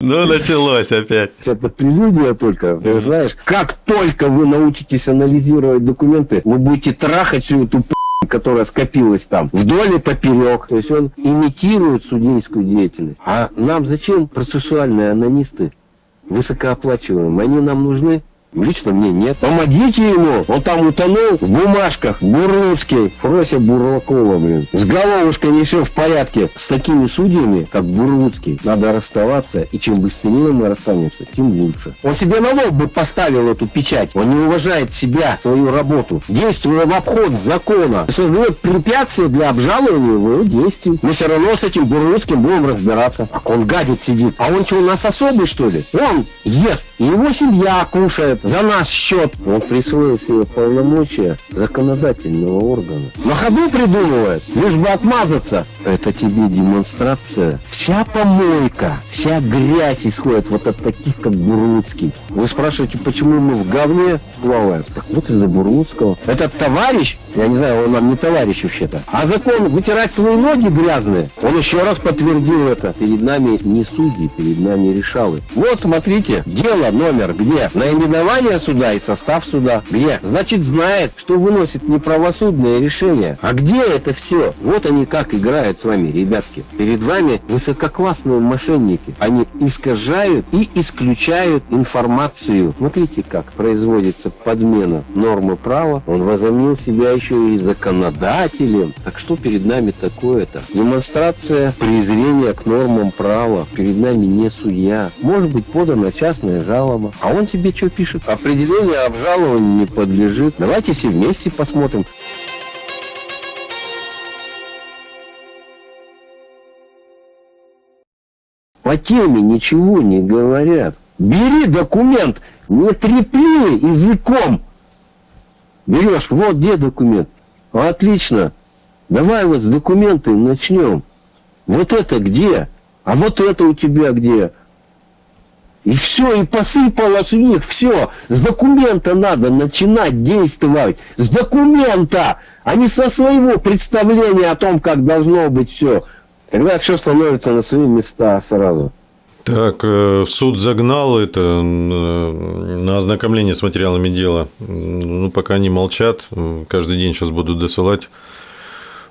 Ну, началось опять. Это прелюдия только. Ты знаешь, как только вы научитесь анализировать документы, вы будете трахать всю эту которая скопилась там вдоль и поперек. То есть он имитирует судейскую деятельность. А нам зачем процессуальные анонисты? Высокооплачиваемые. Они нам нужны Лично мне нет. Помогите ему. Он там утонул в бумажках. Бурлуцкий. Фрося Бурлакова, блин. С головушкой не все в порядке. С такими судьями, как Бурлуцкий, надо расставаться. И чем быстрее мы расстанемся, тем лучше. Он себе на лоб бы поставил эту печать. Он не уважает себя, свою работу. Действуя в обход закона. Создает препятствия для обжалования его действий. Мы все равно с этим Бурлуцким будем разбираться. Он гадит сидит. А он что, у нас особый, что ли? Он ест. И его семья кушает за наш счет. Он присвоил себе полномочия законодательного органа. На ходу придумывает, лишь бы отмазаться. Это тебе демонстрация. Вся помойка, вся грязь исходит вот от таких, как Буруцкий. Вы спрашиваете, почему мы в говне плаваем? Так вот из-за Буруцкого. Этот товарищ, я не знаю, он нам не товарищ вообще-то, а закон вытирать свои ноги грязные, он еще раз подтвердил это. Перед нами не судьи, перед нами решалы. Вот, смотрите, дело номер где? Наименование название суда и состав суда. Где? Значит, знает, что выносит неправосудное решение. А где это все? Вот они как играют с вами, ребятки. Перед вами высококлассные мошенники. Они искажают и исключают информацию. Смотрите, как производится подмена нормы права. Он возомнил себя еще и законодателем. Так что перед нами такое-то? Демонстрация презрения к нормам права. Перед нами не судья. Может быть подана частная жалоба. А он тебе что пишет? Пишет, определение обжалованию не подлежит. Давайте все вместе посмотрим. По теме ничего не говорят. Бери документ, не трепли языком. Берешь, вот где документ. Отлично. Давай вот с документы начнем. Вот это где? А вот это у тебя где? И все, и посыпалось у них все. С документа надо начинать действовать. С документа, а не со своего представления о том, как должно быть все. Тогда все становится на свои места сразу. Так, э, суд загнал это э, на ознакомление с материалами дела. Ну, пока они молчат, каждый день сейчас будут досылать.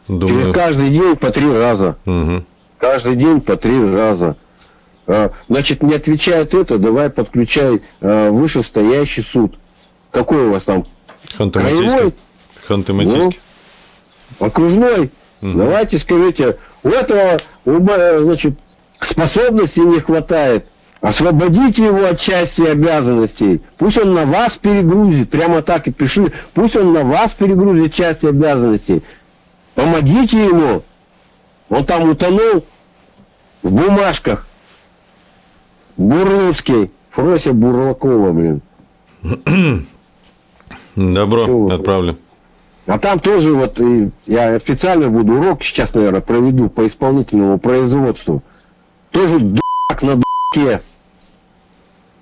Думаю... каждый день по три раза. Угу. Каждый день по три раза. А, значит, не отвечает это, давай подключай а, вышестоящий суд. Какой у вас там? Ханты-Мансийский. Ханты-Мансийский. Ну, окружной. Угу. Давайте скажите, у этого значит, способностей не хватает. Освободите его от части обязанностей. Пусть он на вас перегрузит. Прямо так и пиши. Пусть он на вас перегрузит части обязанностей. Помогите ему. Он там утонул в бумажках. Бурлуцкий. Фрося Бурлакова, блин. Добро, Все, отправлю. А там тоже вот я официально буду урок сейчас, наверное, проведу по исполнительному производству. Тоже дурак на дураке.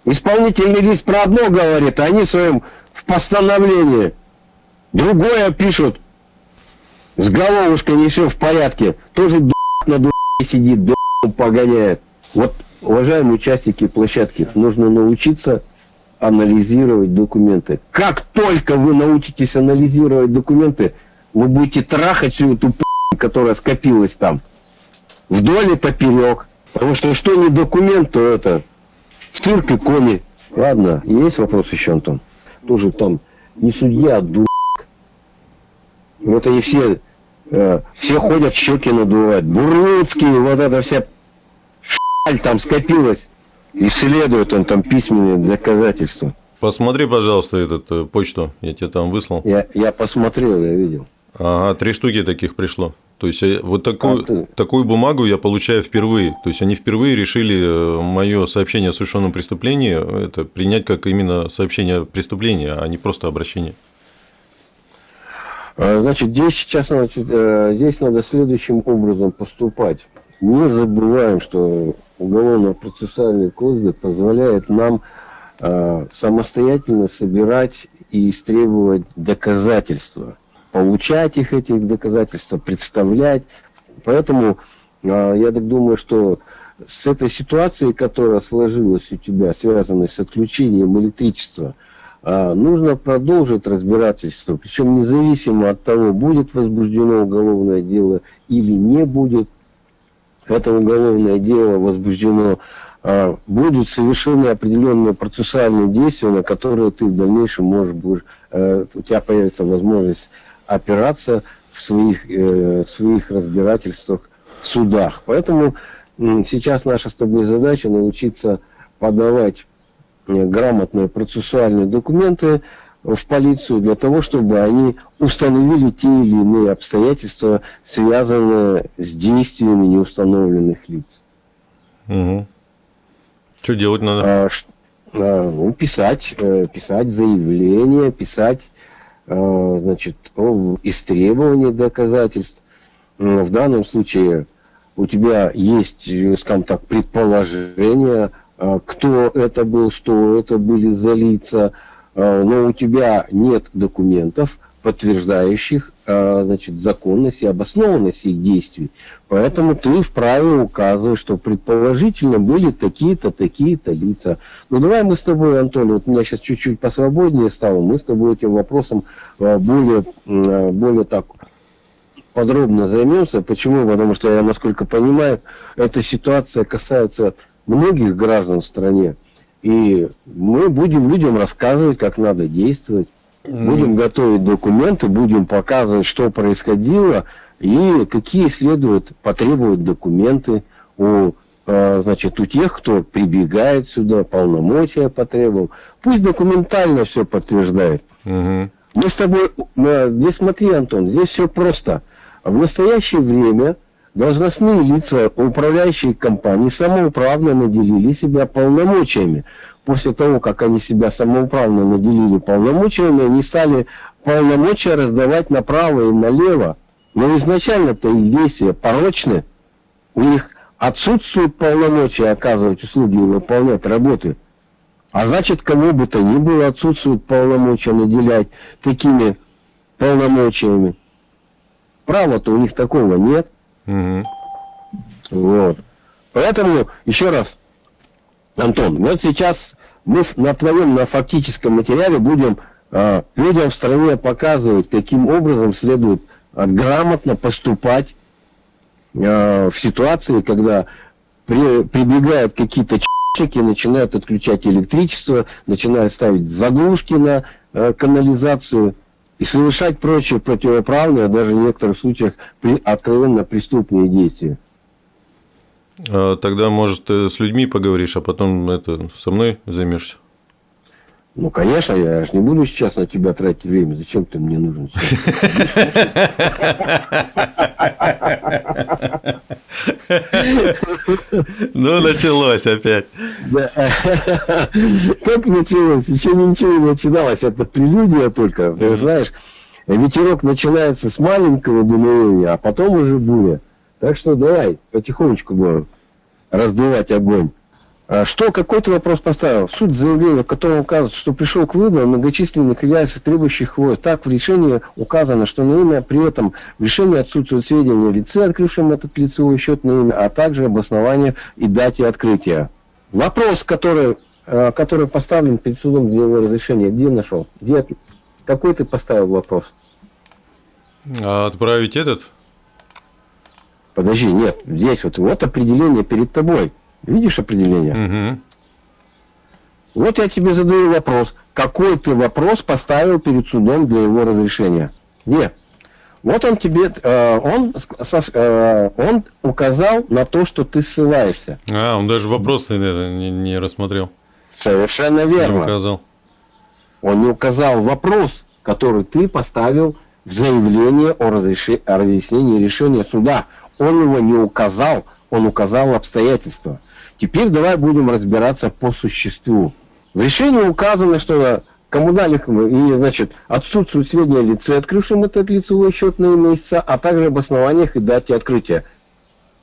Исполнительный лист про одно говорит, а они своим в постановлении другое пишут. С головушкой не все в порядке. Тоже дурак на дураке сидит, дурак погоняет. Вот Уважаемые участники площадки, нужно научиться анализировать документы. Как только вы научитесь анализировать документы, вы будете трахать всю эту которая скопилась там. Вдоль и поперек. Потому что что не документ, то это цирк и кони. Ладно, есть вопрос еще, Антон? Тоже там не судья, а дурак. Вот они все, э, все ходят, щеки надувают. Бурлуцкий, вот это вся там скопилось. Исследует он там письменные доказательства. Посмотри, пожалуйста, этот э, почту, я тебе там выслал. Я, я посмотрел, я видел. Ага, три штуки таких пришло. То есть э, вот такую, а ты... такую бумагу я получаю впервые. То есть они впервые решили э, мое сообщение о совершенном преступлении это принять как именно сообщение преступления, а не просто обращение. А, значит, здесь сейчас значит, здесь надо следующим образом поступать. Не забываем, что Уголовно-процессуальный кодекс позволяет нам э, самостоятельно собирать и истребовать доказательства, получать их, этих доказательства, представлять. Поэтому э, я так думаю, что с этой ситуацией, которая сложилась у тебя, связанной с отключением электричества, а, нужно продолжить разбирательство, причем независимо от того, будет возбуждено уголовное дело или не будет. Это уголовное дело возбуждено, а, будут совершены определенные процессуальные действия, на которые ты в дальнейшем можешь, будешь, э, у тебя появится возможность опираться в своих, э, в своих разбирательствах в судах. Поэтому сейчас наша с тобой задача научиться подавать Э, грамотные процессуальные документы в полицию для того, чтобы они установили те или иные обстоятельства, связанные с действиями неустановленных лиц. Угу. Что делать надо? А, а, ну, писать, э, писать заявление, писать а, значит, о истребовании доказательств. В данном случае у тебя есть, скажем так, предположение кто это был, что это были за лица, но у тебя нет документов, подтверждающих а, значит, законность и обоснованность их действий. Поэтому ты вправе указывать, что предположительно были такие-то, такие-то лица. Ну давай мы с тобой, Антон, вот у меня сейчас чуть-чуть посвободнее стало, мы с тобой этим вопросом более, более так подробно займемся. Почему? Потому что я, насколько понимаю, эта ситуация касается многих граждан в стране. И мы будем людям рассказывать, как надо действовать. Будем готовить документы, будем показывать, что происходило и какие следует потребовать документы у, э, значит, у тех, кто прибегает сюда, полномочия потребовал. Пусть документально все подтверждает. Угу. Мы с тобой, здесь смотри, Антон, здесь все просто. В настоящее время Должностные лица управляющей компании самоуправно наделили себя полномочиями. После того, как они себя самоуправно наделили полномочиями, они стали полномочия раздавать направо и налево. Но изначально-то их действия порочны. У них отсутствует полномочия оказывать услуги и выполнять работы. А значит, кому бы то ни было отсутствует полномочия наделять такими полномочиями. Права-то у них такого нет. Угу. Вот. Поэтому, еще раз, Антон, вот сейчас мы на твоем, на фактическом материале будем э, людям в стране показывать, каким образом следует э, грамотно поступать э, в ситуации, когда при, прибегают какие-то чики, начинают отключать электричество, начинают ставить заглушки на э, канализацию, и совершать прочие противоправные, даже в некоторых случаях при, откровенно преступные действия. А тогда, может, ты с людьми поговоришь, а потом это со мной займешься? Ну, конечно, я же не буду сейчас на тебя тратить время. Зачем ты мне нужен? Ну, началось опять. Как началось? Еще ничего не начиналось. Это прелюдия только. Ты знаешь, ветерок начинается с маленького дуновения, а потом уже буря. Так что давай потихонечку будем раздувать огонь. А что, какой ты вопрос поставил? Суть заявления, в котором указывается, что пришел к выводу многочисленных является требующих войск. Так, в решении указано, что на имя при этом в решении отсутствуют сведения о лице, открывшем этот лицевой счет на имя, а также обоснование и дате открытия. Вопрос, который, э, который поставлен перед судом для его разрешения, где нашел? Где, какой ты поставил вопрос? Отправить этот? Подожди, нет, здесь вот, вот определение перед тобой. Видишь определение? Угу. Вот я тебе задаю вопрос. Какой ты вопрос поставил перед судом для его разрешения? Нет. Вот он тебе, э, он, э, он указал на то, что ты ссылаешься. А, он даже вопросы не, не рассмотрел. Совершенно верно. Не указал. Он не указал вопрос, который ты поставил в заявлении о, разреши, о разъяснении решения суда. Он его не указал, он указал обстоятельства. Теперь давай будем разбираться по существу. В решении указано, что коммунальных и, значит, отсутствует сведения о лице, открывшем этот лицевой счет на имя истца, а также об основаниях и дате открытия.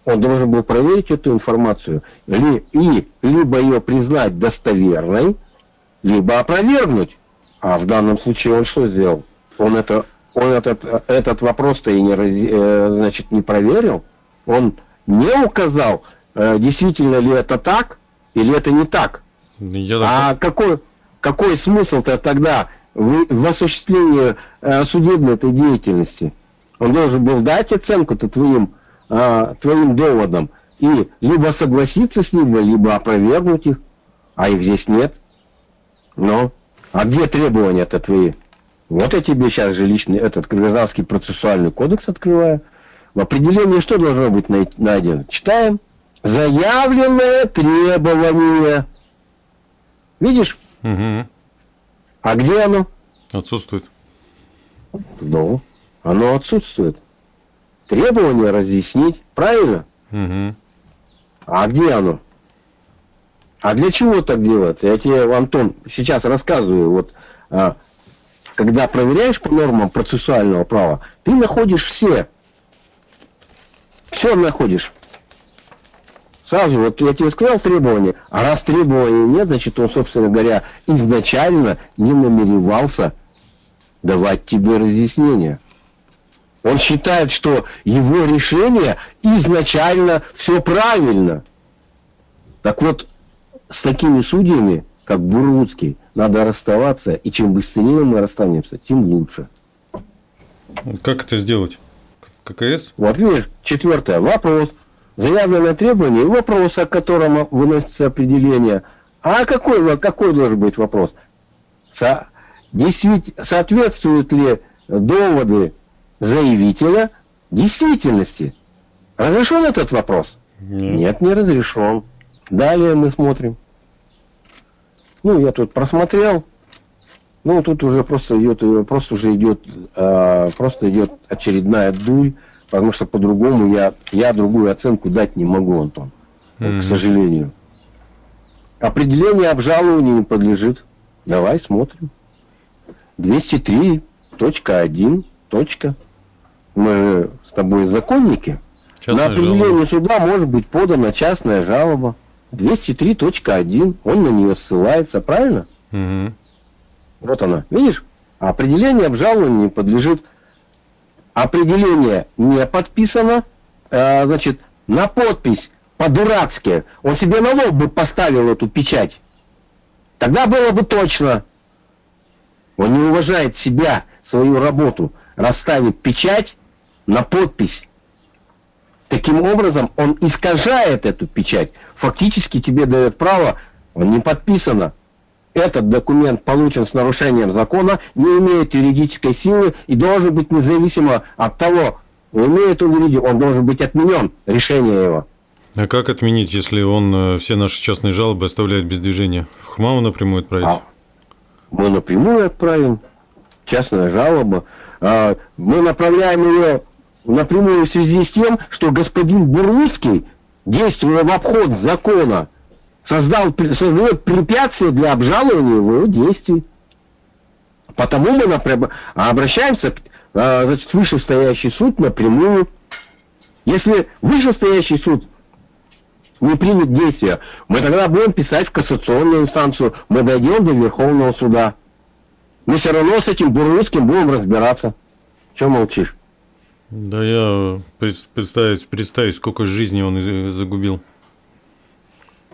Он должен был проверить эту информацию ли, и либо ее признать достоверной, либо опровергнуть. А в данном случае он что сделал? Он, это, он этот, этот вопрос-то и не, э, значит, не проверил. Он не указал э, действительно ли это так или это не так. Я а какой, какой смысл-то тогда в, в осуществлении э, судебной этой деятельности? Он должен был дать оценку-то твоим, твоим доводам и либо согласиться с ними, либо опровергнуть их, а их здесь нет. Ну, а где требования-то твои? Вот я тебе сейчас же личный этот гражданский процессуальный кодекс открываю. В определении что должно быть найдено? Читаем. Заявленное требование. Видишь? Угу. А где оно? Отсутствует. Ну, оно отсутствует. Требование разъяснить, правильно? Угу. А где оно? А для чего так делать? Я тебе, Антон, сейчас рассказываю. Вот а, когда проверяешь по нормам процессуального права, ты находишь все. Все находишь. Сразу, вот я тебе сказал требования, а раз требований нет, значит он, собственно говоря, изначально не намеревался давать тебе разъяснение. Он считает, что его решение изначально все правильно. Так вот, с такими судьями, как Бурлуцкий, надо расставаться, и чем быстрее мы расстанемся, тем лучше. Как это сделать? В ККС? Вот видишь, четвертое. Вопрос. Заявленное требование вопрос, о котором выносится определение. А какой, какой должен быть вопрос? Со, действительно, соответствуют ли доводы заявителя действительности? Разрешен этот вопрос? Нет, Нет не разрешен. Далее мы смотрим. Ну, я тут просмотрел. Ну, тут уже просто идет, просто уже идет, э, просто идет очередная дурь, потому что по-другому я, я другую оценку дать не могу, Антон, mm-hmm. к сожалению. Определение обжалованию не подлежит. Давай смотрим. 203.1. Точка. Мы с тобой законники. Частная На определение жалоба. суда может быть подана частная жалоба. 203.1, он на нее ссылается, правильно? Угу. Вот она, видишь? Определение обжалованию не подлежит. Определение не подписано, э, значит, на подпись по-дурацки. Он себе на лоб бы поставил эту печать. Тогда было бы точно. Он не уважает себя, свою работу. Расставит печать на подпись Таким образом, он искажает эту печать. Фактически тебе дает право, он не подписано. Этот документ получен с нарушением закона, не имеет юридической силы и должен быть независимо от того, имеет он юридическую, он должен быть отменен, решение его. А как отменить, если он э, все наши частные жалобы оставляет без движения? В ХМАУ напрямую отправить? А, мы напрямую отправим. Частная жалоба. А, мы направляем ее напрямую в связи с тем, что господин Бурлуцкий, действуя в обход закона, создал, создает препятствия для обжалования его действий. Потому мы напрям... обращаемся а, значит, в вышестоящий суд напрямую. Если вышестоящий суд не примет действия, мы тогда будем писать в кассационную инстанцию, мы дойдем до Верховного суда. Мы все равно с этим Бурлуцким будем разбираться. Чего молчишь? Да я представить, представить, сколько жизни он загубил.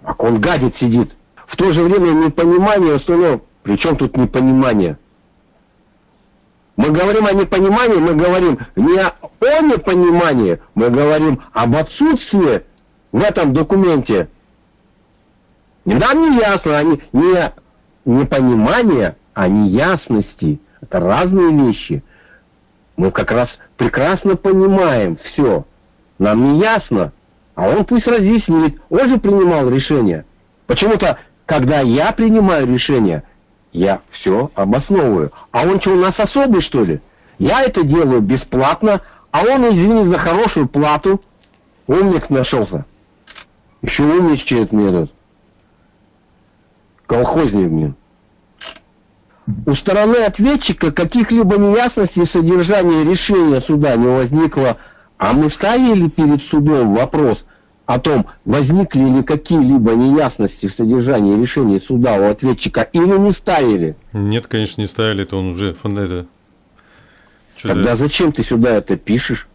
Так он гадит сидит. В то же время непонимание остальное. Причем тут непонимание? Мы говорим о непонимании, мы говорим не о непонимании, мы говорим об отсутствии в этом документе. Нам не ясно, они не непонимание, а неясности. Это разные вещи. Мы как раз прекрасно понимаем все. Нам не ясно, а он пусть разъяснит. Он же принимал решение. Почему-то, когда я принимаю решение, я все обосновываю. А он что, у нас особый, что ли? Я это делаю бесплатно, а он, извини за хорошую плату, умник нашелся. Еще умничает мне этот. Колхозник, блин. У стороны ответчика каких-либо неясностей в содержании решения суда не возникло, а мы ставили перед судом вопрос о том, возникли ли какие-либо неясности в содержании решения суда у ответчика или не ставили. Нет, конечно, не ставили, это он уже это... Тогда зачем ты сюда это пишешь?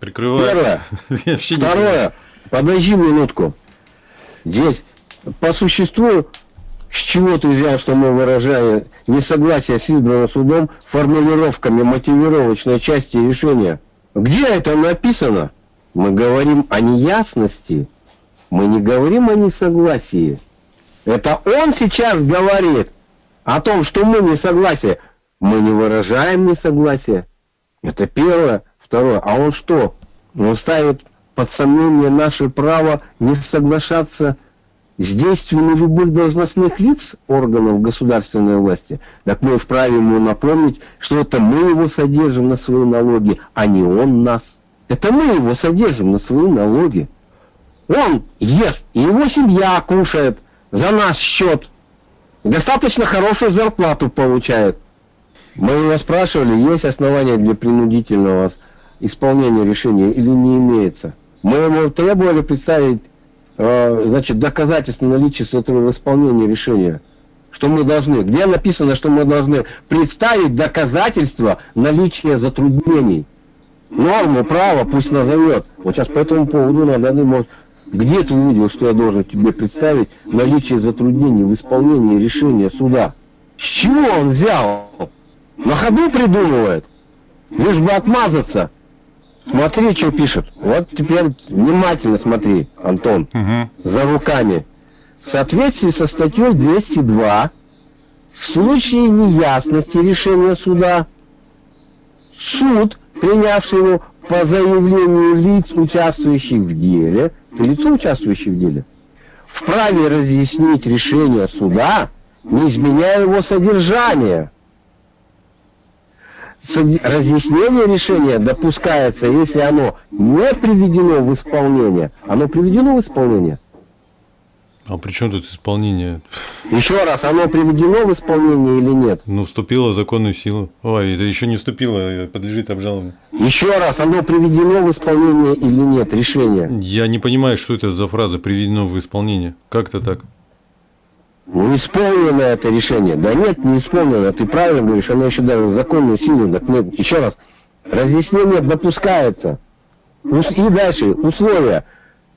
Прикрываю. Первое. Второе. Подожди минутку. Здесь по существу с чего ты взял, что мы выражаем несогласие с избранным судом формулировками мотивировочной части решения? Где это написано? Мы говорим о неясности, мы не говорим о несогласии. Это он сейчас говорит о том, что мы не согласие. Мы не выражаем несогласие. Это первое. Второе. А он что? Он ставит под сомнение наше право не соглашаться с действиями любых должностных лиц органов государственной власти, так мы вправе ему напомнить, что это мы его содержим на свои налоги, а не он нас. Это мы его содержим на свои налоги. Он ест, и его семья кушает за наш счет. Достаточно хорошую зарплату получает. Мы его спрашивали, есть основания для принудительного исполнения решения или не имеется. Мы ему требовали представить значит, доказательств наличия этого исполнения решения. Что мы должны? Где написано, что мы должны представить доказательства наличия затруднений? Норму права пусть назовет. Вот сейчас по этому поводу надо думать, где ты увидел, что я должен тебе представить наличие затруднений в исполнении решения суда? С чего он взял? На ходу придумывает? Лишь бы отмазаться. Смотри, что пишет. Вот теперь внимательно смотри, Антон, угу. за руками. В соответствии со статьей 202, в случае неясности решения суда, суд, принявший его по заявлению лиц, участвующих в деле, ты лицо, участвующее в деле, вправе разъяснить решение суда, не изменяя его содержание разъяснение решения допускается, если оно не приведено в исполнение. Оно приведено в исполнение? А при чем тут исполнение? Еще раз, оно приведено в исполнение или нет? Ну, вступило в законную силу. Ой, это еще не вступило, подлежит обжалованию. Еще раз, оно приведено в исполнение или нет, решение? Я не понимаю, что это за фраза «приведено в исполнение». Как это так? Ну, исполнено это решение. Да нет, не исполнено. Ты правильно говоришь, оно еще даже законную силу. Так нет, еще раз. Разъяснение допускается. И дальше, условия.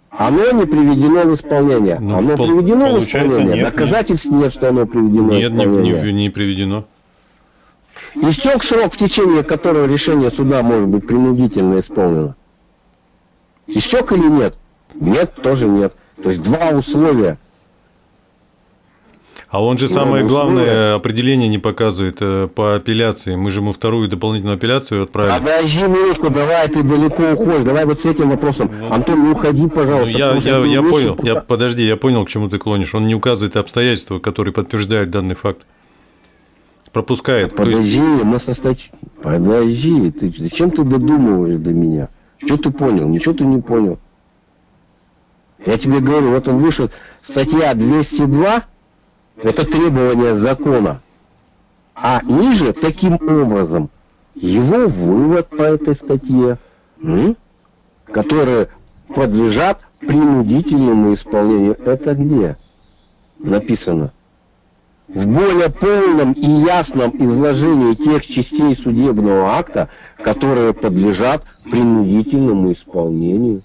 Оно не приведено в исполнение. Ну, оно пол- приведено в исполнение. Нет, Доказательств нет. нет, что оно приведено нет, в исполнение. Нет, не, не приведено. Истек срок, в течение которого решение суда может быть принудительно исполнено. Истек или нет? Нет, тоже нет. То есть два условия. А он же самое главное определение не показывает э, по апелляции. Мы же ему вторую дополнительную апелляцию отправили. Подожди минутку, давай ты далеко уходишь. Давай вот с этим вопросом. Ну, Антон, не уходи, пожалуйста. Ну, я я, я понял. Я, подожди, я понял, к чему ты клонишь. Он не указывает обстоятельства, которые подтверждают данный факт. Пропускает. Подожди, есть... мы со стач... Подожди, ты зачем ты додумываешь до меня? Что ты понял? Ничего ты не понял. Я тебе говорю, вот он вышел, статья 202, это требование закона. А ниже, таким образом, его вывод по этой статье, которые подлежат принудительному исполнению. Это где написано? В более полном и ясном изложении тех частей судебного акта, которые подлежат принудительному исполнению.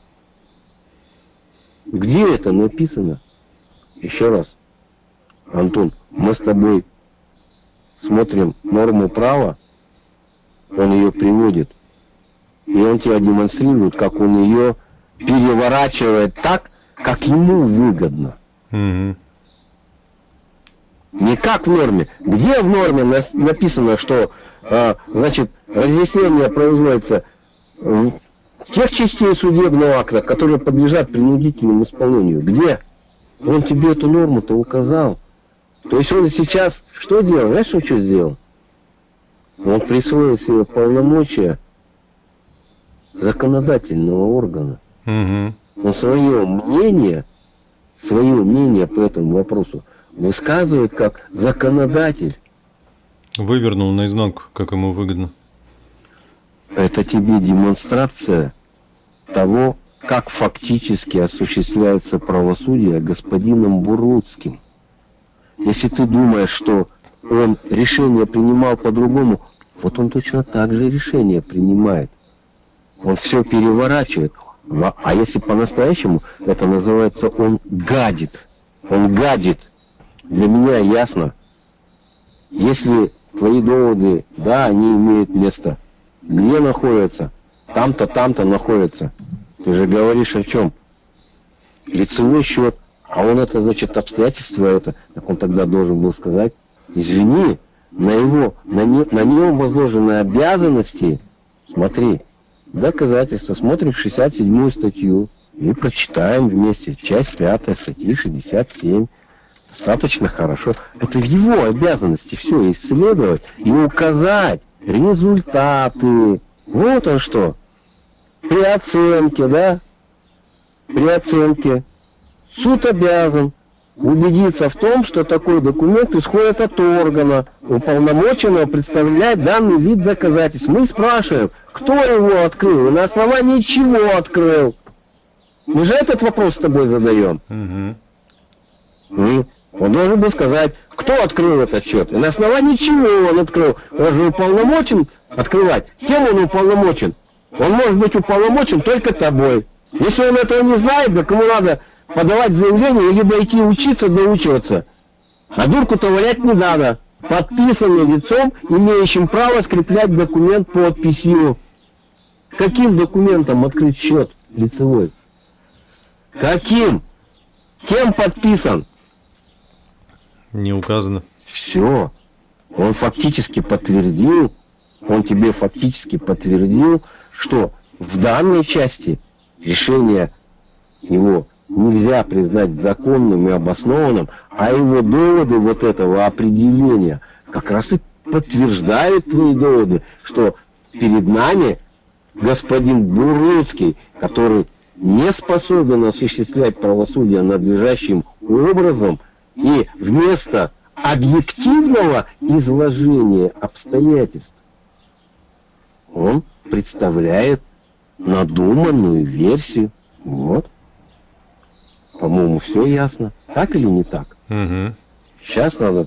Где это написано? Еще раз. Антон, мы с тобой смотрим норму права, он ее приводит, и он тебя демонстрирует, как он ее переворачивает так, как ему выгодно. Угу. Не как в норме. Где в норме написано, что э, значит разъяснение производится в тех частей судебного акта, которые подлежат принудительному исполнению? Где? Он тебе эту норму-то указал. То есть он сейчас что делал? Знаешь, он что сделал? Он присвоил себе полномочия законодательного органа. Угу. Он свое мнение, свое мнение по этому вопросу высказывает как законодатель. Вывернул наизнанку, как ему выгодно. Это тебе демонстрация того, как фактически осуществляется правосудие господином Бурлуцким. Если ты думаешь, что он решение принимал по-другому, вот он точно так же решение принимает. Он все переворачивает. А если по-настоящему, это называется он гадит. Он гадит. Для меня ясно. Если твои доводы, да, они имеют место. Где находятся? Там-то, там-то находятся. Ты же говоришь о чем? Лицевой счет. А он это, значит, обстоятельства это. Так он тогда должен был сказать, извини, на его, на, не, на нем возложены обязанности, смотри, доказательства, смотрим 67-ю статью и прочитаем вместе, часть 5 статьи 67. Достаточно хорошо. Это в его обязанности все исследовать и указать результаты. Вот он что. При оценке, да? При оценке. Суд обязан убедиться в том, что такой документ исходит от органа, уполномоченного представлять данный вид доказательств. Мы спрашиваем, кто его открыл и на основании чего открыл. Мы же этот вопрос с тобой задаем. Угу. Он должен был сказать, кто открыл этот счет и на основании чего он открыл. Он же уполномочен открывать. Кем он уполномочен? Он может быть уполномочен только тобой. Если он этого не знает, да кому надо подавать заявление, либо идти учиться, доучиваться. А дурку-то валять не надо. Подписанный лицом, имеющим право скреплять документ подписью. Каким документом открыть счет лицевой? Каким? Кем подписан? Не указано. Все. Он фактически подтвердил, он тебе фактически подтвердил, что в данной части решение его нельзя признать законным и обоснованным, а его доводы вот этого определения как раз и подтверждают твои доводы, что перед нами господин Буруцкий, который не способен осуществлять правосудие надлежащим образом, и вместо объективного изложения обстоятельств он представляет надуманную версию. Вот. По-моему, все ясно. Так или не так? Угу. Сейчас надо...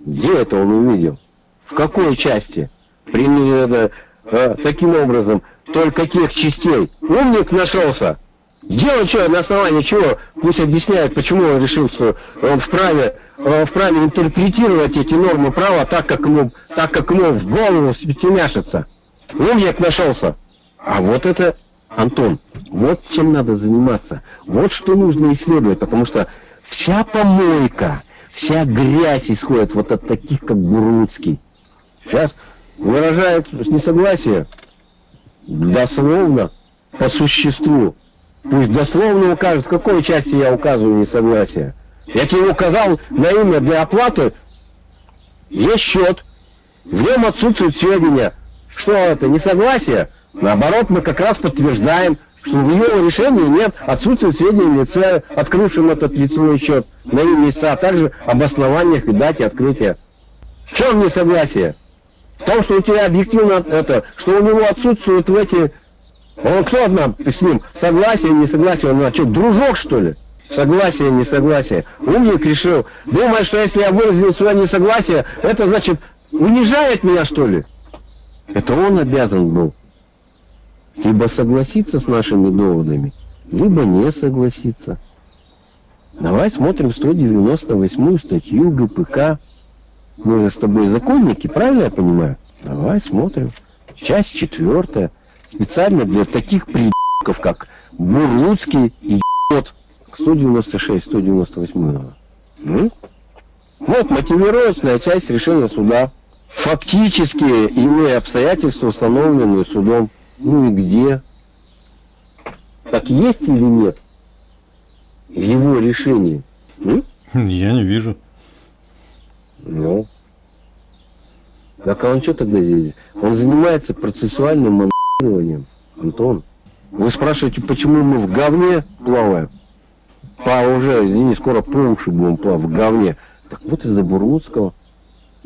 Где это он увидел? В какой части? Примерно э, таким образом, только тех частей. Умник нашелся. Где он что, на основании чего? Пусть объясняет, почему он решил, что он вправе, он вправе интерпретировать эти нормы права так, как ему, так, как ему в голову втемяшится. Умник нашелся. А вот это Антон, вот чем надо заниматься. Вот что нужно исследовать, потому что вся помойка, вся грязь исходит вот от таких, как Буруцкий. Сейчас выражает несогласие дословно, по существу. Пусть дословно укажет, в какой части я указываю несогласие. Я тебе указал на имя для оплаты, есть счет. В нем отсутствуют сведения. Что это, несогласие? Наоборот, мы как раз подтверждаем, что в его решении нет отсутствия сведений лица, открывшим этот лицевой счет на имя лица, а также об основаниях и дате открытия. В чем несогласие? В том, что у тебя объективно это, что у него отсутствуют в эти... Он кто нам с ним? Согласие, несогласие? Он а что, дружок что ли? Согласие, несогласие. Умник решил. Думает, что если я выразил свое несогласие, это значит унижает меня что ли? Это он обязан был либо согласиться с нашими доводами, либо не согласиться. Давай смотрим 198 статью ГПК. Мы же с тобой законники, правильно я понимаю? Давай смотрим. Часть четвертая. Специально для таких придурков, как Бурлуцкий и ебот. 196, 198. Ну? Вот мотивировочная часть решения суда. Фактические иные обстоятельства, установленные судом. Ну и где? Так есть или нет? В его решении? М? Я не вижу. Ну. Так а он что тогда здесь? Он занимается процессуальным монтированием, Антон. Вы спрашиваете, почему мы в говне плаваем? По уже, извини, скоро по уши будем плавать в говне. Так вот из-за Бурлуцкого.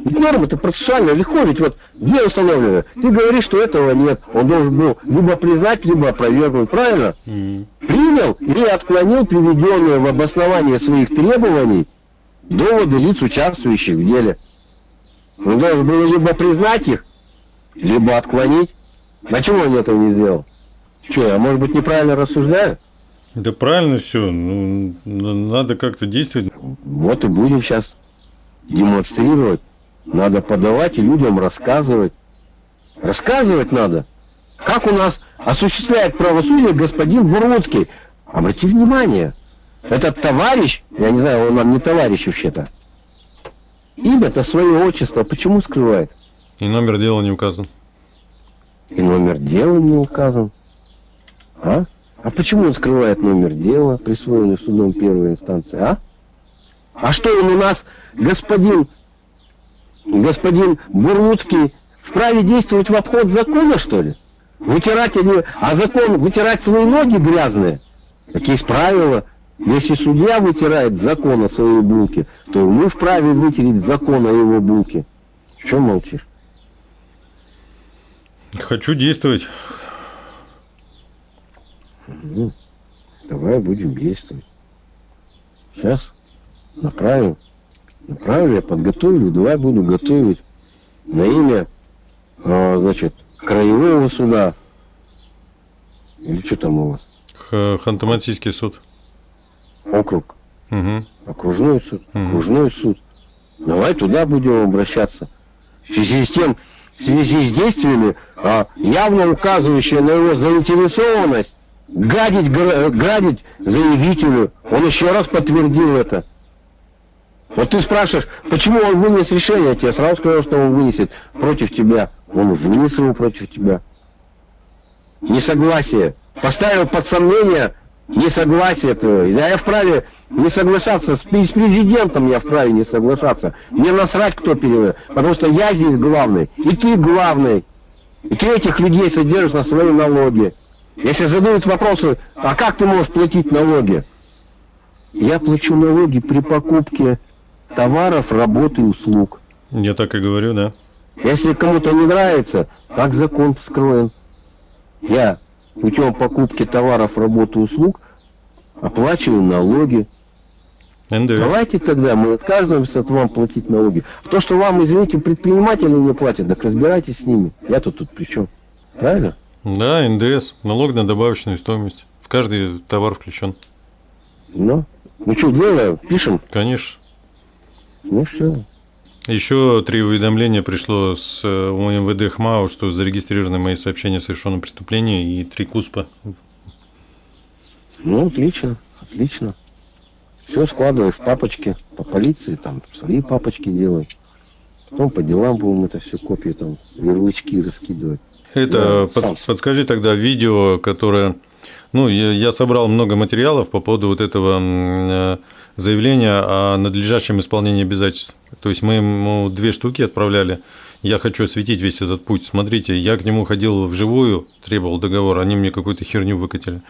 Норма это процессуально легко, ведь вот где установлено? Ты говоришь, что этого нет. Он должен был либо признать, либо опровергнуть, правильно? Mm. Принял или отклонил приведенные в обоснование своих требований доводы лиц, участвующих в деле. Он должен был либо признать их, либо отклонить. А чего он этого не сделал? Что, я, может быть, неправильно рассуждаю? Да правильно все. Ну, надо как-то действовать. Вот и будем сейчас демонстрировать. Надо подавать и людям рассказывать. Рассказывать надо. Как у нас осуществляет правосудие господин Бурмутский. Обрати внимание, этот товарищ, я не знаю, он нам не товарищ вообще-то, имя-то свое отчество почему скрывает? И номер дела не указан. И номер дела не указан. А? А почему он скрывает номер дела, присвоенный судом первой инстанции, а? А что он у нас, господин, господин Бурлуцкий, вправе действовать в обход закона, что ли? Вытирать они, а закон, вытирать свои ноги грязные? Так есть правила. Если судья вытирает закон о своей булке, то мы вправе вытереть закон о его булке. Что молчишь? Хочу действовать. Ну, давай будем действовать. Сейчас направим. Направлю, я подготовлю, давай буду готовить на имя, а, значит, краевого суда. Или что там у вас? Ханты-Мансийский суд. Округ. Угу. Окружной суд. Угу. Окружной суд. Давай туда будем обращаться. В связи с тем, в связи с действиями, а, явно указывающие на его заинтересованность, гадить, гадить заявителю. Он еще раз подтвердил это. Вот ты спрашиваешь, почему он вынес решение, я тебе сразу сказал, что он вынесет против тебя. Он вынес его против тебя. Несогласие. Поставил под сомнение несогласие твое. Я, я вправе не соглашаться, с, с президентом я вправе не соглашаться. Мне насрать, кто переводит. Потому что я здесь главный, и ты главный. И ты этих людей содержишь на свои налоги. Если задают вопросы, а как ты можешь платить налоги? Я плачу налоги при покупке товаров, работы и услуг. Я так и говорю, да. Если кому-то не нравится, так закон скроен. Я путем покупки товаров, работы и услуг оплачиваю налоги. НДС. Давайте тогда мы отказываемся от вам платить налоги. То, что вам, извините, предприниматели не платят, так разбирайтесь с ними. Я-то тут при чем? Правильно? Да, НДС, налог на добавочную стоимость. В каждый товар включен. Ну, ну что, делаем, пишем? Конечно. Ну все. Еще три уведомления пришло с э, МВД ХМАУ, что зарегистрированы мои сообщения о совершенном преступлении и три КУСПа. Ну, отлично, отлично. Все складывай в папочки по полиции, там свои папочки делай. Потом по делам будем это все копии, там, ярлычки раскидывать. Это да, под, подскажи тогда видео, которое... Ну, я, собрал много материалов по поводу вот этого э, заявления о надлежащем исполнении обязательств. То есть мы ему две штуки отправляли. Я хочу осветить весь этот путь. Смотрите, я к нему ходил вживую, требовал договор, они мне какую-то херню выкатили.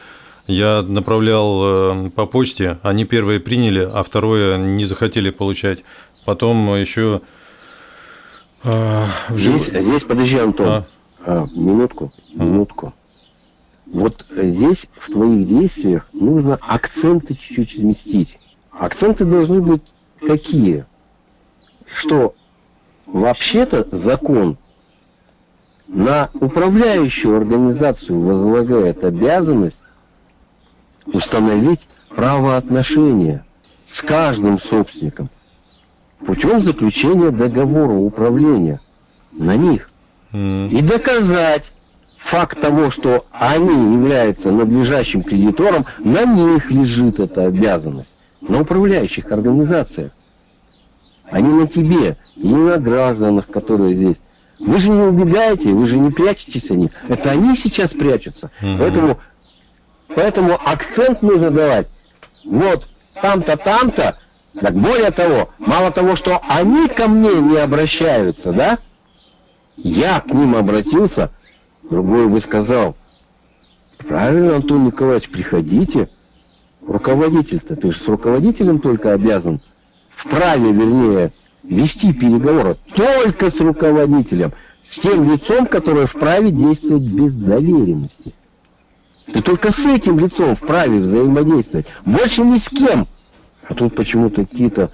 Я направлял э, по почте, они первые приняли, а второе не захотели получать. Потом еще э, вживую... Здесь, здесь подожди, Антон. А? А, минутку, минутку. Вот здесь в твоих действиях нужно акценты чуть-чуть сместить. Акценты должны быть какие? Что вообще-то закон на управляющую организацию возлагает обязанность установить правоотношения с каждым собственником путем заключения договора управления на них и доказать факт того, что они являются надлежащим кредитором, на них лежит эта обязанность, на управляющих организациях, а не на тебе, не на гражданах, которые здесь. Вы же не убегаете, вы же не прячетесь они. Это они сейчас прячутся. Угу. Поэтому, поэтому акцент нужно давать. Вот там-то, там-то. Так более того, мало того, что они ко мне не обращаются, да? Я к ним обратился, другой бы сказал, правильно, Антон Николаевич, приходите. Руководитель-то, ты же с руководителем только обязан, вправе, вернее, вести переговоры только с руководителем, с тем лицом, которое вправе действовать без доверенности. Ты только с этим лицом вправе взаимодействовать, больше ни с кем. А тут почему-то какие-то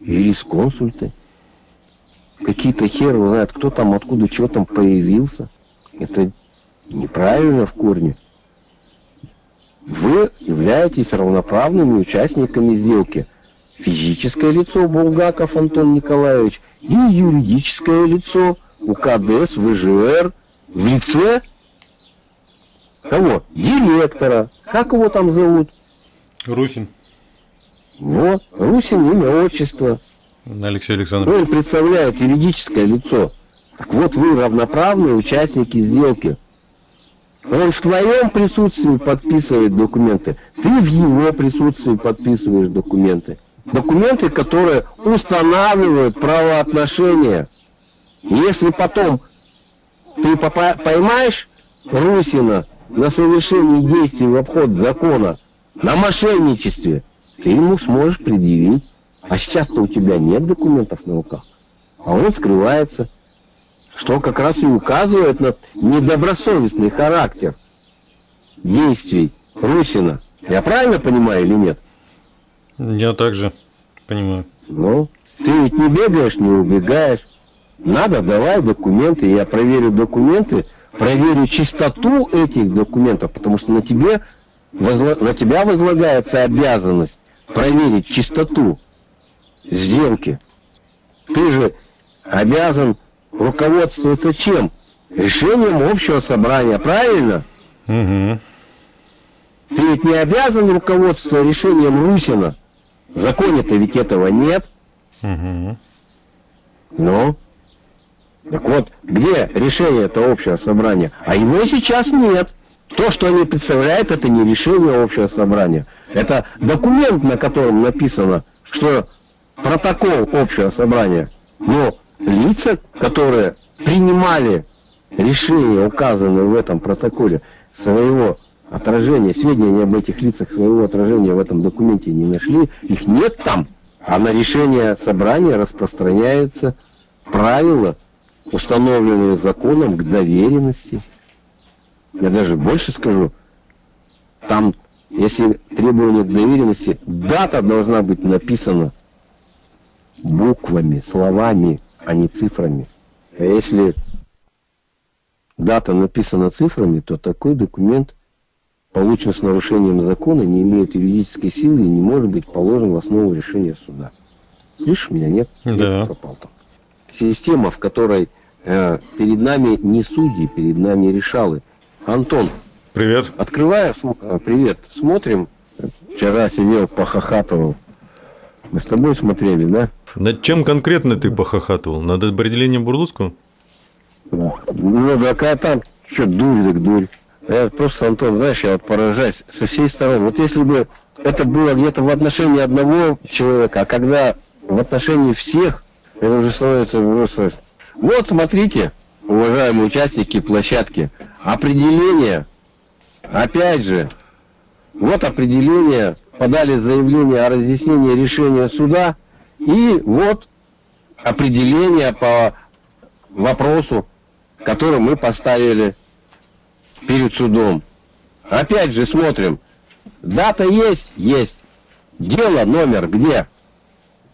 юрисконсульты какие-то хер знает, кто там, откуда, что там появился. Это Неправильно в корне. Вы являетесь равноправными участниками сделки. Физическое лицо Булгаков Антон Николаевич и юридическое лицо УКДС ВЖР в лице кого? Директора. Как его там зовут? Русин. Вот, Русин имя, отчество. Алексей Александрович. Он представляет юридическое лицо. Так вот, вы равноправные участники сделки. Он в твоем присутствии подписывает документы, ты в его присутствии подписываешь документы. Документы, которые устанавливают правоотношения. Если потом ты поймаешь Русина на совершении действий в обход закона, на мошенничестве, ты ему сможешь предъявить. А сейчас-то у тебя нет документов на руках, а он скрывается, что как раз и указывает на недобросовестный характер действий Русина. Я правильно понимаю или нет? Я также понимаю. Ну, ты ведь не бегаешь, не убегаешь. Надо, давай документы, я проверю документы, проверю чистоту этих документов, потому что на тебе возла... на тебя возлагается обязанность проверить чистоту сделки. Ты же обязан руководствоваться чем? Решением общего собрания, правильно? Угу. Ты ведь не обязан руководствоваться решением Русина. В законе-то ведь этого нет. Угу. Ну? Так вот, где решение этого общего собрания? А его сейчас нет. То, что они представляют, это не решение общего собрания. Это документ, на котором написано, что протокол общего собрания. Но лица, которые принимали решения, указанные в этом протоколе, своего отражения, сведения об этих лицах своего отражения в этом документе не нашли, их нет там. А на решение собрания распространяется правило, установленные законом к доверенности. Я даже больше скажу, там, если требование к доверенности, дата должна быть написана буквами, словами, а не цифрами. А если дата написана цифрами, то такой документ получен с нарушением закона, не имеет юридической силы и не может быть положен в основу решения суда. Слышишь меня, нет? Да. пропал там. Система, в которой э, перед нами не судьи, перед нами решалы. Антон. Привет. Открываю, э, привет, смотрим. Вчера сидел, похохатывал. Мы с тобой смотрели, да? Над чем конкретно ты похохатывал? Над определением Бурлуцкого? Да. Ну, такая там, что, дурь так дурь. Я просто, Антон, знаешь, я поражаюсь со всей стороны. Вот если бы это было где-то в отношении одного человека, а когда в отношении всех, это уже становится просто... Вот, смотрите, уважаемые участники площадки, определение, опять же, вот определение подали заявление о разъяснении решения суда, и вот определение по вопросу, который мы поставили перед судом. Опять же смотрим. Дата есть? Есть. Дело, номер где?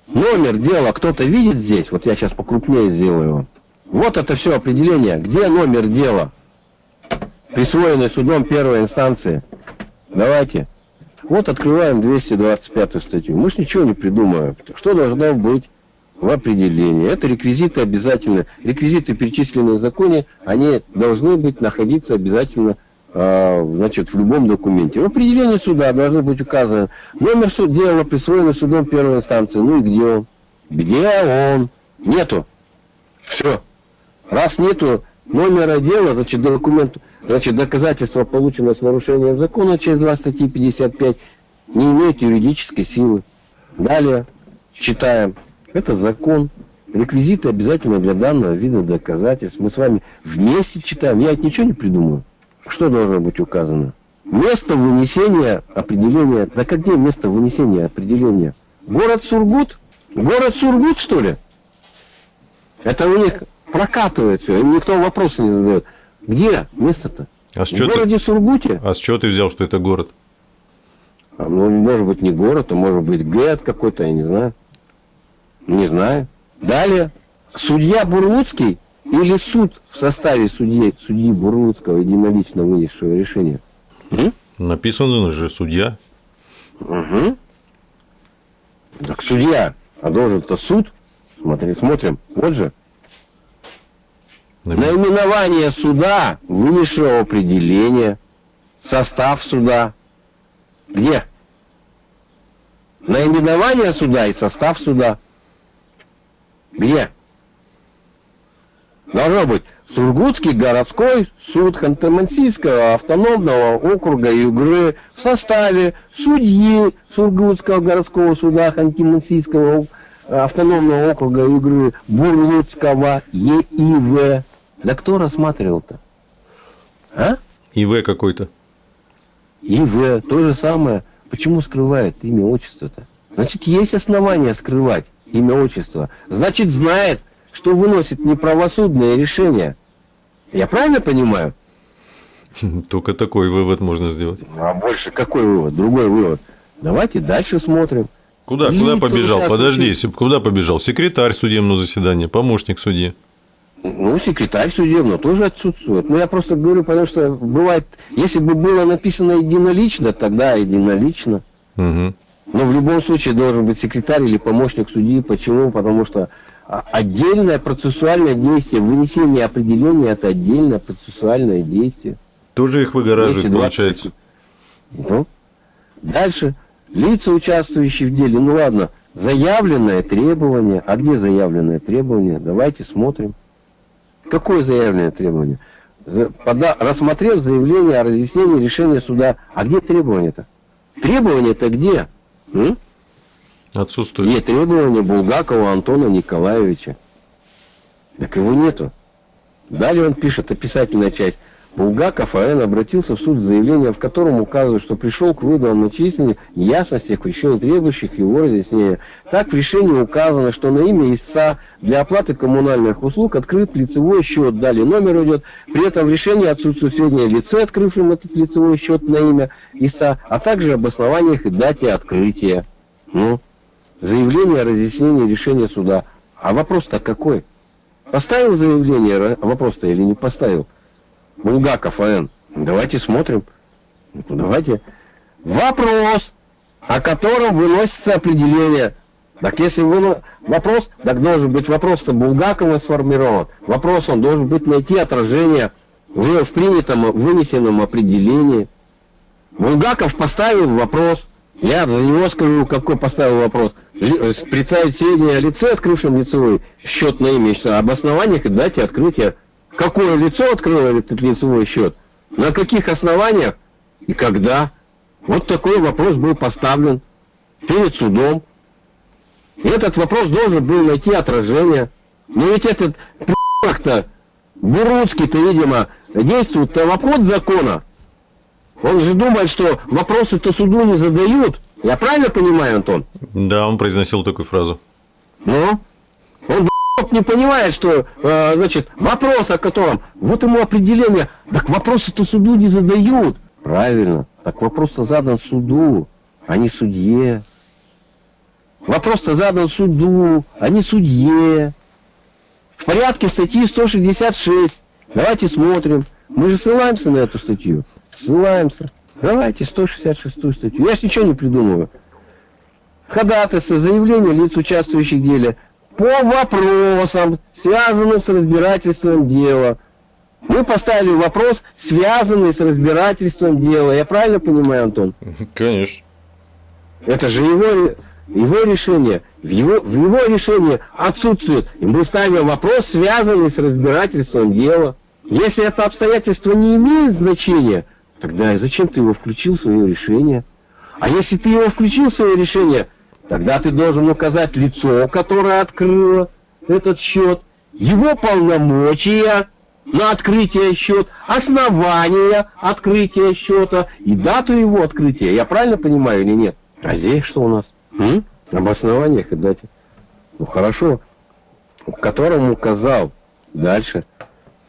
Номер дела кто-то видит здесь? Вот я сейчас покрупнее сделаю. Вот это все определение. Где номер дела? Присвоенный судом первой инстанции. Давайте. Вот открываем 225 статью. Мы ж ничего не придумываем. Что должно быть в определении? Это реквизиты обязательно. Реквизиты, перечисленные в законе, они должны быть находиться обязательно э, значит, в любом документе. В определении суда должны быть указаны номер суд дела, присвоенный судом первой инстанции. Ну и где он? Где он? Нету. Все. Раз нету номера дела, значит, документ, значит, доказательство, полученное с нарушением закона через 2 статьи 55, не имеет юридической силы. Далее читаем. Это закон. Реквизиты обязательно для данного вида доказательств. Мы с вами вместе читаем. Я это ничего не придумаю. Что должно быть указано? Место вынесения определения. Да как где место вынесения определения? Город Сургут? Город Сургут, что ли? Это у них прокатывает все, им никто вопросы не задает. Где место-то? А с в городе ты... Сургуте? А с чего ты взял, что это город? А, ну, может быть, не город, а может быть, город какой-то, я не знаю. Не знаю. Далее, судья Бурлуцкий или суд в составе судьи, судьи Бурлуцкого единолично вынесшего решение? М? Написано же судья. Угу. Так судья, а должен-то суд. Смотри, смотрим, вот же. Наименование суда, высшего определения, состав суда. Где? Наименование суда и состав суда. Где? Должно быть Сургутский городской суд Ханты-Мансийского автономного округа Югры в составе судьи Сургутского городского суда Ханты-Мансийского автономного округа Югры Бурлуцкого ЕИВ. Да кто рассматривал-то? А? ИВ какой-то. ИВ, то же самое. Почему скрывает имя, отчество-то? Значит, есть основания скрывать имя, отчество. Значит, знает, что выносит неправосудное решение. Я правильно понимаю? Только такой вывод можно сделать. А больше какой вывод? Другой вывод. Давайте дальше смотрим. Куда, куда побежал? Подожди, куда побежал? Секретарь судебного заседания, помощник судьи. Ну, секретарь судебного тоже отсутствует. Ну, я просто говорю, потому что бывает, если бы было написано единолично, тогда единолично. Угу. Но в любом случае должен быть секретарь или помощник судьи. Почему? Потому что а, отдельное процессуальное действие, вынесение определения – это отдельное процессуальное действие. Тоже их выгораживает, получается. Ну, дальше. Лица, участвующие в деле. Ну ладно, заявленное требование. А где заявленное требование? Давайте смотрим. Какое заявленное требование? Пода... Рассмотрев заявление о разъяснении решения суда. А где требование-то? Требование-то где? М? Отсутствует. Нет требования Булгакова Антона Николаевича. Так его нету. Далее он пишет, описательная часть. Булгаков А.Н. обратился в суд с заявлением, в котором указывает, что пришел к выводу о многочисленных неясностях в решении требующих его разъяснения. Так в решении указано, что на имя истца для оплаты коммунальных услуг открыт лицевой счет. Далее номер идет. При этом в решении отсутствует сведения лице, открывшем этот лицевой счет на имя истца, а также об основаниях и дате открытия. Ну, заявление о разъяснении решения суда. А вопрос-то какой? Поставил заявление, вопрос-то или не поставил? Булгаков АН. Давайте смотрим. Ну, давайте. Вопрос, о котором выносится определение. Так если вы... вопрос, так должен быть вопрос-то Булгакова сформирован. Вопрос, он должен быть найти отражение в, в принятом, вынесенном определении. Булгаков поставил вопрос. Я за него скажу, какой поставил вопрос. Э, представить сведения о лице, открывшем лицевой счет на имя, об и дате открытия. Какое лицо открыло этот лицевой счет? На каких основаниях и когда? Вот такой вопрос был поставлен перед судом. И этот вопрос должен был найти отражение. Но ведь этот то Буруцкий-то, видимо, действует-то в обход закона. Он же думает, что вопросы-то суду не задают. Я правильно понимаю, Антон? Да, он произносил такую фразу. Ну? Он не понимает, что, э, значит, вопрос, о котором, вот ему определение, так вопросы-то суду не задают. Правильно, так вопрос-то задан суду, а не судье. Вопрос-то задан суду, а не судье. В порядке статьи 166. Давайте смотрим. Мы же ссылаемся на эту статью. Ссылаемся. Давайте 166 статью. Я ж ничего не придумываю. Ходатайство, заявление лиц, участвующих в деле, по вопросам, связанным с разбирательством дела. Мы поставили вопрос, связанный с разбирательством дела. Я правильно понимаю, Антон? Конечно. Это же его, его решение. В его, в его решении отсутствует. И мы ставим вопрос, связанный с разбирательством дела. Если это обстоятельство не имеет значения, Тогда зачем ты его включил в свое решение? А если ты его включил в свое решение, тогда ты должен указать лицо, которое открыло этот счет, его полномочия на открытие счета, основания открытия счета и дату его открытия. Я правильно понимаю или нет? А здесь что у нас? М? Об основаниях и дате. Ну хорошо. Которому указал. Дальше.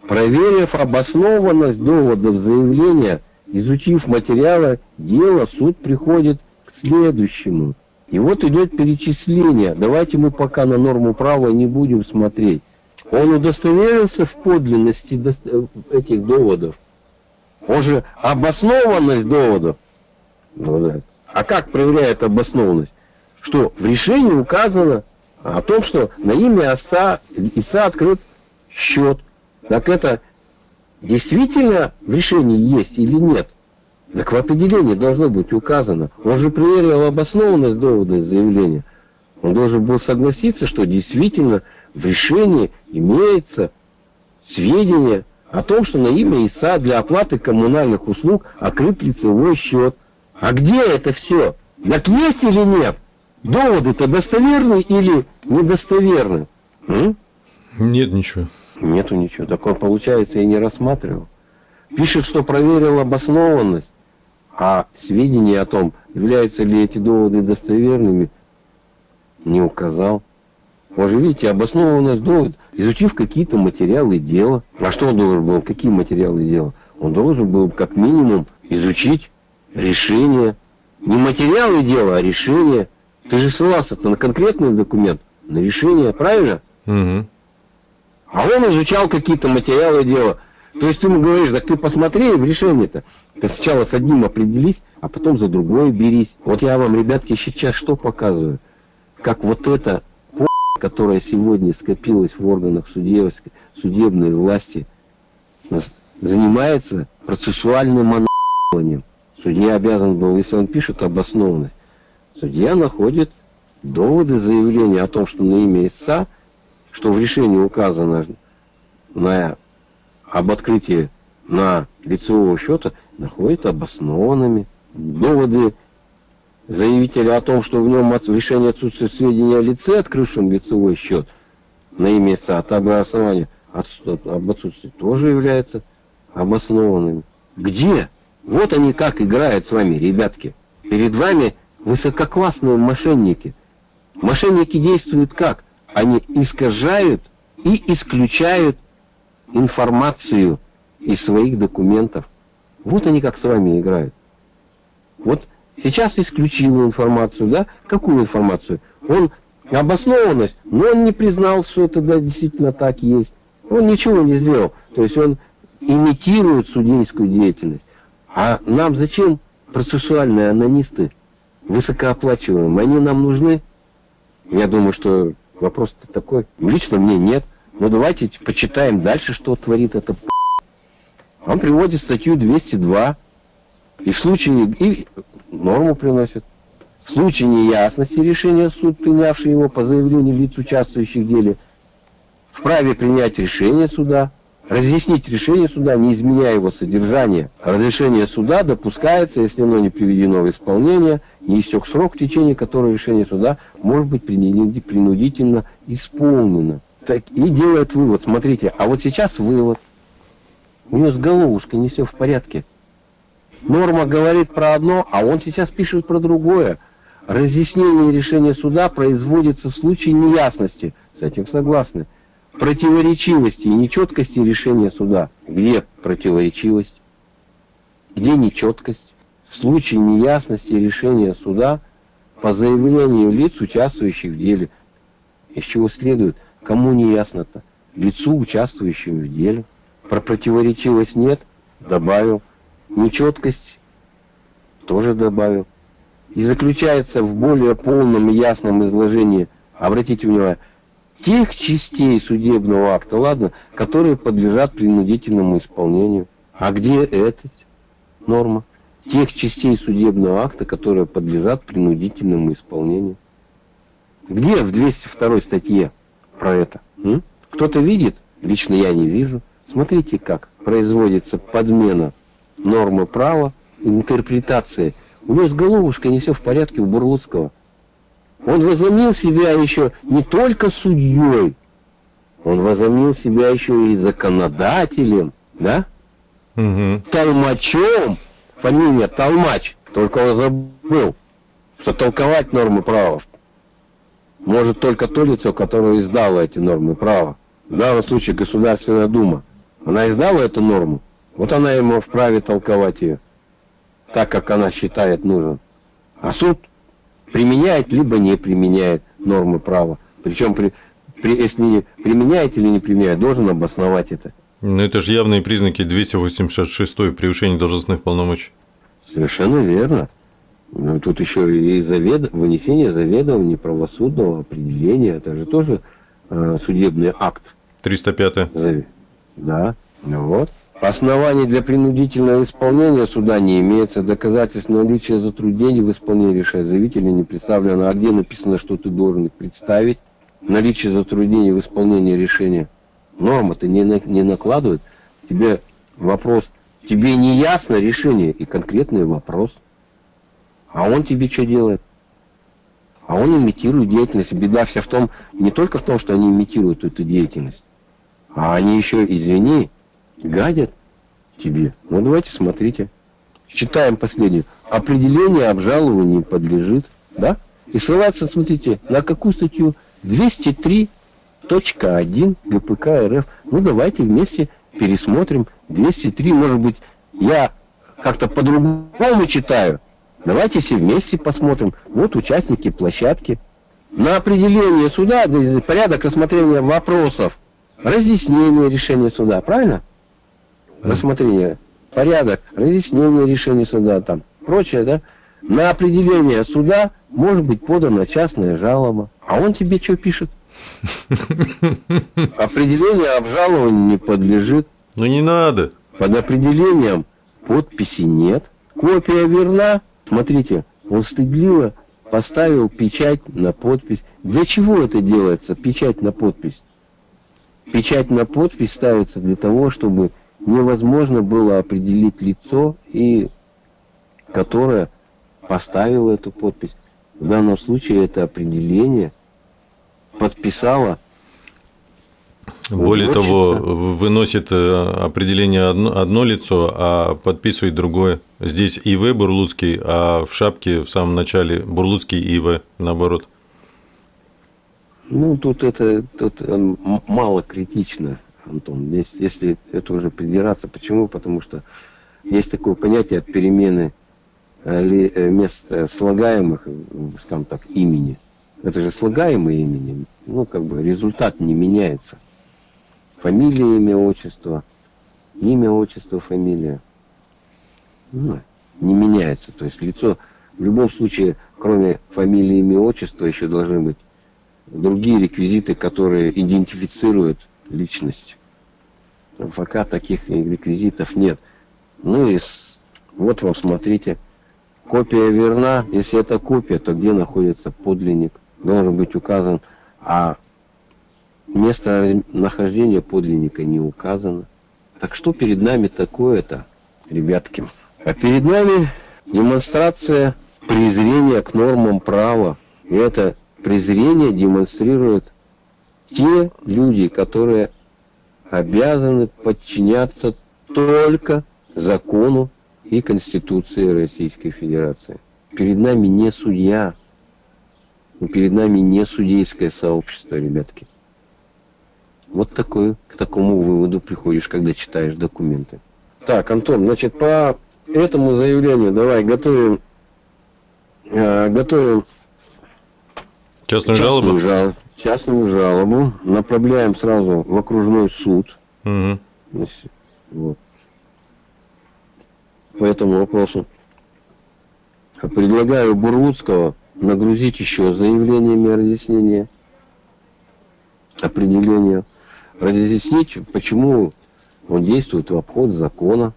Проверив обоснованность доводов заявления Изучив материалы дела, суд приходит к следующему. И вот идет перечисление. Давайте мы пока на норму права не будем смотреть. Он удостоверился в подлинности этих доводов. Он же обоснованность доводов. Ну а как проверяет обоснованность? Что в решении указано о том, что на имя отца Иса открыт счет. Так это действительно в решении есть или нет? Так в определении должно быть указано. Он же проверил обоснованность довода заявления. Он должен был согласиться, что действительно в решении имеется сведения о том, что на имя ИСА для оплаты коммунальных услуг открыт лицевой счет. А где это все? Так есть или нет? Доводы-то достоверны или недостоверны? М? Нет ничего. Нету ничего. Так он, получается, и не рассматривал. Пишет, что проверил обоснованность, а сведения о том, являются ли эти доводы достоверными, не указал. Он же, видите, обоснованность довод, изучив какие-то материалы дела. А что он должен был? Какие материалы дела? Он должен был, как минимум, изучить решение. Не материалы дела, а решение. Ты же ссылался-то на конкретный документ, на решение, правильно? Угу. А он изучал какие-то материалы дела. То есть ты ему говоришь, так ты посмотри в решение-то. Ты сначала с одним определись, а потом за другое берись. Вот я вам, ребятки, сейчас что показываю. Как вот это которая сегодня скопилась в органах судебной, судебной власти, занимается процессуальным монологом. Судья обязан был, если он пишет обоснованность, судья находит доводы заявления о том, что на имя истца, что в решении указано на, об открытии на лицевого счета, находит обоснованными. Доводы заявителя о том, что в нем от, решение отсутствия сведения о лице, открывшем лицевой счет на имя а также основания об отсутствии, тоже являются обоснованными. Где? Вот они как играют с вами, ребятки. Перед вами высококлассные мошенники. Мошенники действуют как? Они искажают и исключают информацию из своих документов. Вот они как с вами играют. Вот Сейчас исключил информацию, да? Какую информацию? Он обоснованность, но он не признал, что это да, действительно так есть. Он ничего не сделал. То есть он имитирует судейскую деятельность. А нам зачем процессуальные анонисты, высокооплачиваемые? Они нам нужны? Я думаю, что вопрос такой. Лично мне нет. Но давайте почитаем дальше, что творит это. Он приводит статью 202. И в случае... И норму приносит. В случае неясности решения суд, принявший его по заявлению лиц, участвующих в деле, вправе принять решение суда, разъяснить решение суда, не изменяя его содержание. Разрешение суда допускается, если оно не приведено в исполнение, не истек срок, в течение которого решение суда может быть принудительно исполнено. Так, и делает вывод, смотрите, а вот сейчас вывод. У него с головушкой не все в порядке. Норма говорит про одно, а он сейчас пишет про другое. Разъяснение решения суда производится в случае неясности. С этим согласны. Противоречивости и нечеткости решения суда. Где противоречивость? Где нечеткость? В случае неясности решения суда по заявлению лиц, участвующих в деле. Из чего следует, кому не ясно-то? Лицу, участвующему в деле. Про противоречивость нет, добавил нечеткость тоже добавил. И заключается в более полном и ясном изложении, обратите внимание, тех частей судебного акта, ладно, которые подлежат принудительному исполнению. А где эта норма? Тех частей судебного акта, которые подлежат принудительному исполнению. Где в 202 статье про это? Кто-то видит? Лично я не вижу. Смотрите, как производится подмена нормы права, интерпретации. У него с головушкой не все в порядке у Бурлуцкого. Он возомнил себя еще не только судьей, он возомнил себя еще и законодателем, да? Угу. Толмачом, фамилия Толмач, только он забыл, что толковать нормы права может только то лицо, которое издало эти нормы права. В данном случае Государственная Дума. Она издала эту норму, вот она ему вправе толковать ее, так как она считает нужным. А суд применяет, либо не применяет нормы права. Причем при, если применяет или не применяет, должен обосновать это. Ну, это же явные признаки 286 превышение должностных полномочий. Совершенно верно. Ну, тут еще и завед... вынесение заведования правосудного определения. Это же тоже э, судебный акт. 305. Зав... Да. Ну вот. Оснований для принудительного исполнения суда не имеется. Доказательств наличия затруднений в исполнении решения заявителя не представлено. А где написано, что ты должен их представить? Наличие затруднений в исполнении решения. Норма-то не, не накладывает. Тебе вопрос, тебе не ясно решение и конкретный вопрос. А он тебе что делает? А он имитирует деятельность. Беда вся в том, не только в том, что они имитируют эту деятельность, а они еще, извини, гадят тебе. Ну давайте смотрите. Читаем последнее. Определение обжалованию подлежит. Да? И ссылаться, смотрите, на какую статью? 203.1 ГПК РФ. Ну давайте вместе пересмотрим. 203, может быть, я как-то по-другому читаю. Давайте все вместе посмотрим. Вот участники площадки. На определение суда, порядок рассмотрения вопросов, разъяснение решения суда, правильно? Рассмотрение, порядок, разъяснение решения суда, там, прочее, да? На определение суда может быть подана частная жалоба. А он тебе что пишет? Определение обжалованию не подлежит. Ну не надо. Под определением подписи нет. Копия верна. Смотрите, он стыдливо поставил печать на подпись. Для чего это делается, печать на подпись? Печать на подпись ставится для того, чтобы невозможно было определить лицо, и которое поставило эту подпись. В данном случае это определение подписало более того, выносит э, определение одно, одно лицо, а подписывает другое. Здесь ИВ Бурлуцкий, а в шапке в самом начале Бурлуцкий ИВ, наоборот. Ну, тут это тут э, мало критично, Антон. Если, если это уже придираться. Почему? Потому что есть такое понятие перемены э, мест слагаемых, скажем так, имени. Это же слагаемое имени. Ну, как бы результат не меняется фамилия, имя, отчество, имя, отчество, фамилия. Ну, не меняется. То есть лицо в любом случае, кроме фамилии, имя, отчества, еще должны быть другие реквизиты, которые идентифицируют личность. В ФК таких реквизитов нет. Ну и вот вам смотрите. Копия верна. Если это копия, то где находится подлинник? Должен быть указан. А Место нахождения подлинника не указано. Так что перед нами такое-то, ребятки? А перед нами демонстрация презрения к нормам права. И это презрение демонстрируют те люди, которые обязаны подчиняться только закону и Конституции Российской Федерации. Перед нами не судья, перед нами не судейское сообщество, ребятки. Вот такой, к такому выводу приходишь, когда читаешь документы. Так, Антон, значит, по этому заявлению давай готовим, э, готовим частную, частную жалобу. Жал, частную жалобу, направляем сразу в окружной суд. Угу. Вот. По этому вопросу. Предлагаю Бурлуцкого нагрузить еще заявлениями разъяснения, определения разъяснить, почему он действует в обход закона,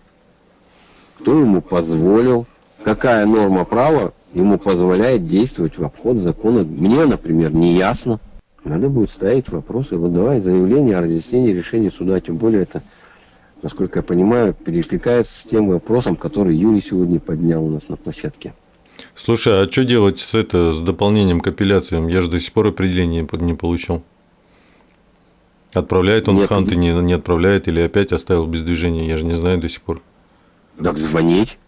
кто ему позволил, какая норма права ему позволяет действовать в обход закона. Мне, например, не ясно. Надо будет ставить вопросы, выдавать заявление о разъяснении решения суда. Тем более это, насколько я понимаю, перекликается с тем вопросом, который Юрий сегодня поднял у нас на площадке. Слушай, а что делать с, это, с дополнением к апелляциям? Я же до сих пор определение не получил. Отправляет он Нет, в ханты, не, не отправляет или опять оставил без движения, я же не знаю до сих пор. Так звонить.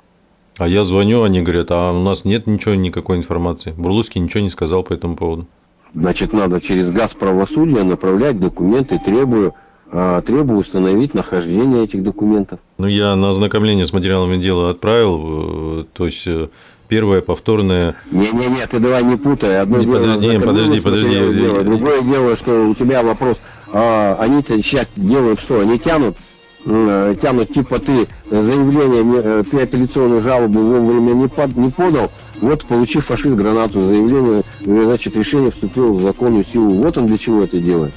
А я звоню, они говорят, а у нас нет ничего, никакой информации. Бурлуцкий ничего не сказал по этому поводу. Значит, надо через газ правосудия направлять документы, требую а, требую установить нахождение этих документов. Ну, я на ознакомление с материалами дела отправил, э, то есть э, первое повторное. Не-не-не, ты давай не путай. Одно не, дело подожди, не, подожди, подожди. Дело. Другое дело, что у тебя вопрос, а, они-то сейчас делают что? Они тянут тянут, типа ты заявление, э, ты апелляционную жалобу вовремя не, под, не подал, вот получив фашист гранату, заявление, значит, решение вступило в законную силу. Вот он для чего это делает.